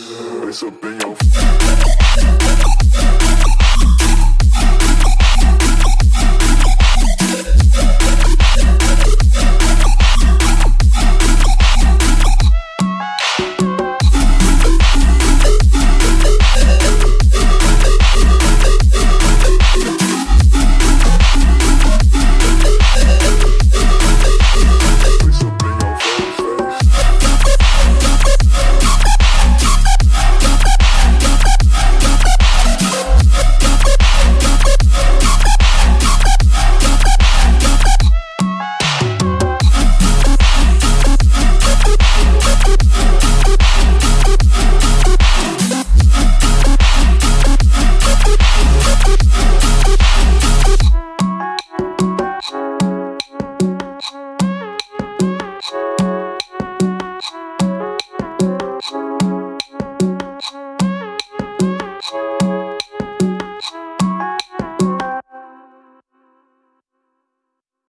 It's up in your face.